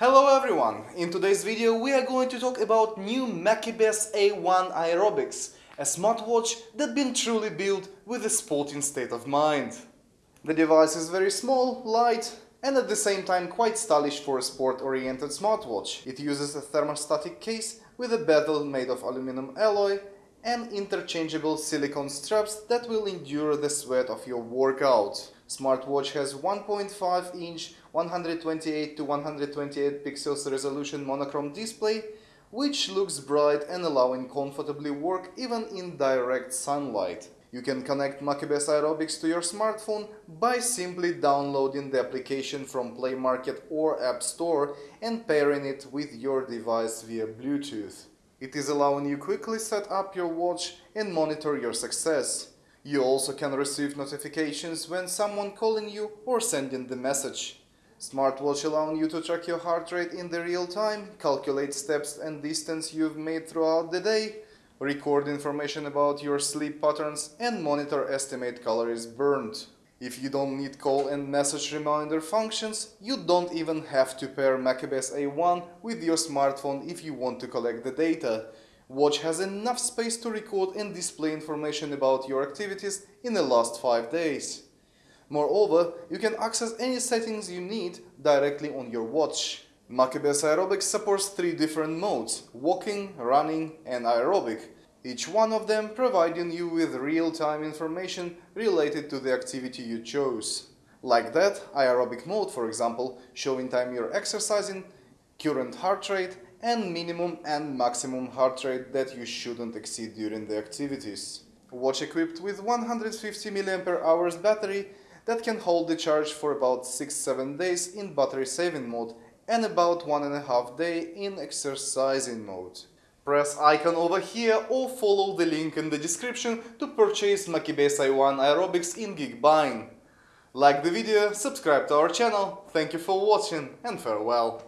Hello everyone! In today's video we are going to talk about new Makibes A1 Aerobics, a smartwatch that has been truly built with a sporting state of mind. The device is very small, light and at the same time quite stylish for a sport-oriented smartwatch. It uses a thermostatic case with a bezel made of aluminum alloy and interchangeable silicone straps that will endure the sweat of your workout. Smartwatch has 1.5 inch 128 to 128 pixels resolution monochrome display which looks bright and allowing comfortably work even in direct sunlight. You can connect Makibes Aerobics to your smartphone by simply downloading the application from Play Market or App Store and pairing it with your device via Bluetooth. It is allowing you quickly set up your watch and monitor your success. You also can receive notifications when someone calling you or sending the message. Smartwatch allowing you to track your heart rate in the real time, calculate steps and distance you've made throughout the day, record information about your sleep patterns and monitor estimate calories burned. If you don't need call and message reminder functions, you don't even have to pair Makibes A1 with your smartphone if you want to collect the data. Watch has enough space to record and display information about your activities in the last 5 days. Moreover, you can access any settings you need directly on your watch. Makibes Aerobics supports three different modes, walking, running and aerobic, each one of them providing you with real-time information related to the activity you chose. Like that, aerobic mode for example, showing time you're exercising, current heart rate and minimum and maximum heart rate that you shouldn't exceed during the activities. Watch equipped with 150 mAh battery that can hold the charge for about 6-7 days in battery saving mode and about one and a half day in exercising mode. Press icon over here or follow the link in the description to purchase Makibes A1 Aerobics in Geekbuying. Like the video, subscribe to our channel, thank you for watching and farewell.